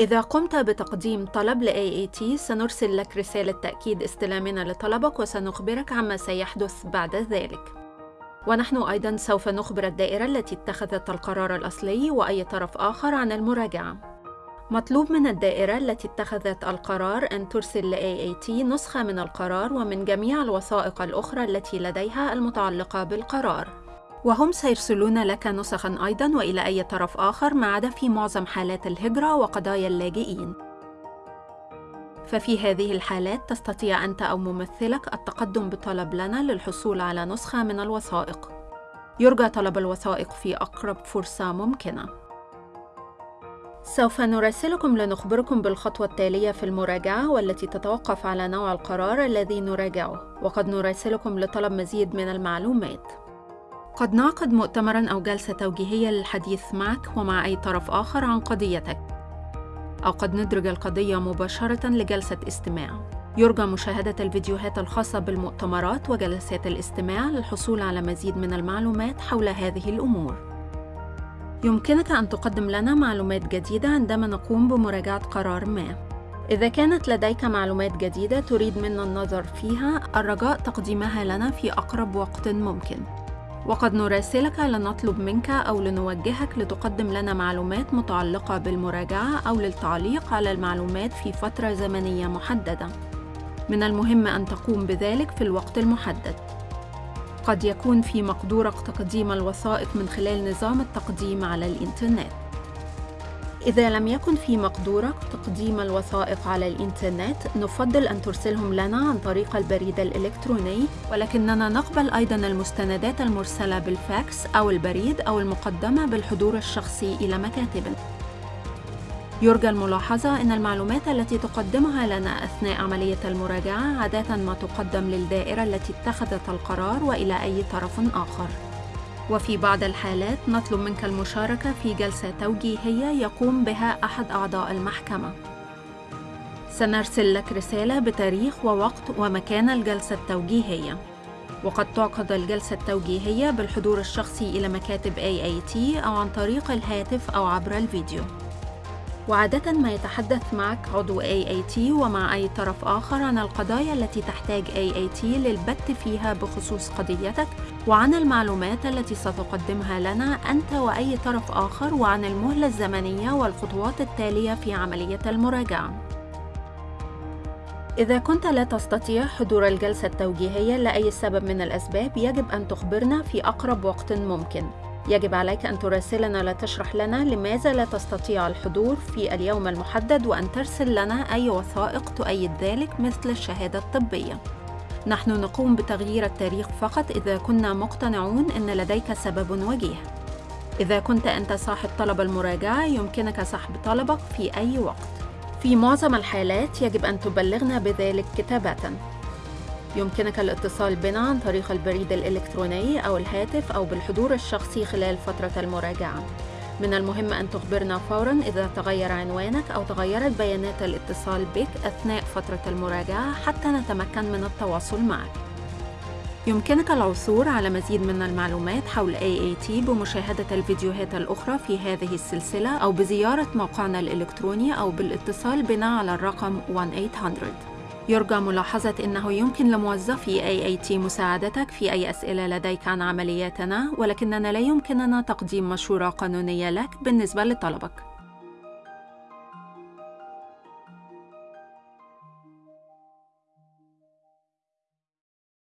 إذا قمت بتقديم طلب ل AAT سنرسل لك رسالة تأكيد استلامنا لطلبك وسنخبرك عما سيحدث بعد ذلك. ونحن أيضاً سوف نخبر الدائرة التي اتخذت القرار الأصلي وأي طرف آخر عن المراجعة. مطلوب من الدائرة التي اتخذت القرار أن ترسل ل AAT نسخة من القرار ومن جميع الوثائق الأخرى التي لديها المتعلقة بالقرار. وهم سيرسلون لك نسخا أيضا وإلى أي طرف آخر ما عدا في معظم حالات الهجرة وقضايا اللاجئين. ففي هذه الحالات تستطيع أنت أو ممثلك التقدم بطلب لنا للحصول على نسخة من الوثائق. يرجى طلب الوثائق في أقرب فرصة ممكنة. سوف نراسلكم لنخبركم بالخطوة التالية في المراجعة والتي تتوقف على نوع القرار الذي نراجعه وقد نراسلكم لطلب مزيد من المعلومات. قد نعقد مؤتمرا أو جلسة توجيهية للحديث معك ومع أي طرف آخر عن قضيتك. أو قد ندرج القضية مباشرة لجلسة استماع. يرجى مشاهدة الفيديوهات الخاصة بالمؤتمرات وجلسات الاستماع للحصول على مزيد من المعلومات حول هذه الأمور. يمكنك أن تقدم لنا معلومات جديدة عندما نقوم بمراجعة قرار ما. إذا كانت لديك معلومات جديدة تريد منا النظر فيها الرجاء تقديمها لنا في أقرب وقت ممكن. وقد نراسلك لنطلب منك أو لنوجهك لتقدم لنا معلومات متعلقة بالمراجعة أو للتعليق على المعلومات في فترة زمنية محددة. من المهم أن تقوم بذلك في الوقت المحدد. قد يكون في مقدورك تقديم الوثائق من خلال نظام التقديم على الإنترنت. إذا لم يكن في مقدورك تقديم الوثائق على الإنترنت نفضل أن ترسلهم لنا عن طريق البريد الإلكتروني. ولكننا نقبل أيضا المستندات المرسلة بالفاكس أو البريد أو المقدمة بالحضور الشخصي إلى مكاتبنا يرجى الملاحظة أن المعلومات التي تقدمها لنا أثناء عملية المراجعة عادة ما تقدم للدائرة التي اتخذت القرار وإلى أي طرف آخر. وفي بعض الحالات نطلب منك المشاركة في جلسة توجيهية يقوم بها أحد أعضاء المحكمة. سنرسل لك رسالة بتاريخ ووقت ومكان الجلسة التوجيهية. وقد تعقد الجلسة التوجيهية بالحضور الشخصي إلى مكاتب AAT أو عن طريق الهاتف أو عبر الفيديو. وعادة ما يتحدث معك عضو AAT ومع أي طرف آخر عن القضايا التي تحتاج AAT للبت فيها بخصوص قضيتك وعن المعلومات التي ستقدمها لنا أنت وأي طرف آخر وعن المهلة الزمنية والخطوات التالية في عملية المراجعة. إذا كنت لا تستطيع حضور الجلسة التوجيهية لأي سبب من الأسباب يجب أن تخبرنا في أقرب وقت ممكن يجب عليك أن تراسلنا لتشرح لنا لماذا لا تستطيع الحضور في اليوم المحدد وأن ترسل لنا أي وثائق تؤيد ذلك مثل الشهادة الطبية. نحن نقوم بتغيير التاريخ فقط إذا كنا مقتنعون أن لديك سبب وجيه. إذا كنت أنت صاحب طلب المراجعة يمكنك سحب طلبك في أي وقت. في معظم الحالات يجب أن تبلغنا بذلك كتابةً. يمكنك الاتصال بنا عن طريق البريد الإلكتروني أو الهاتف أو بالحضور الشخصي خلال فترة المراجعة. من المهم أن تخبرنا فوراً إذا تغير عنوانك أو تغيرت بيانات الاتصال بك أثناء فترة المراجعة حتى نتمكن من التواصل معك. يمكنك العثور على مزيد من المعلومات حول AAT بمشاهدة الفيديوهات الأخرى في هذه السلسلة أو بزيارة موقعنا الإلكتروني أو بالاتصال بنا على الرقم 1-800. يرجى ملاحظة أنه يمكن لموظفي AAT مساعدتك في أي أسئلة لديك عن عملياتنا ولكننا لا يمكننا تقديم مشورة قانونية لك بالنسبة لطلبك.